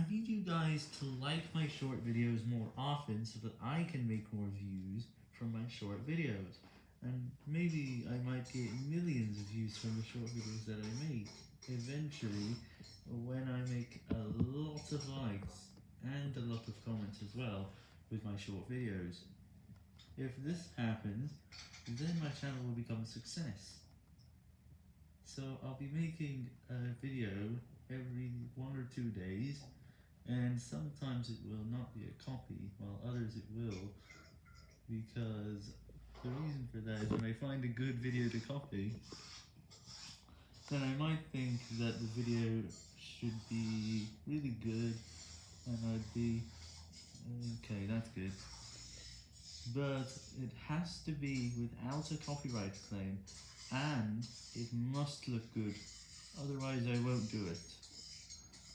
I need you guys to like my short videos more often so that I can make more views from my short videos. And maybe I might get millions of views from the short videos that I make, eventually, when I make a lot of likes and a lot of comments as well with my short videos. If this happens, then my channel will become a success. So I'll be making a video every one or two days, and sometimes it will not be a copy, while others it will, because the reason for that is when I find a good video to copy, then I might think that the video should be really good, and I'd be, okay, that's good. But it has to be without a copyright claim, and it must look good, otherwise I won't do it.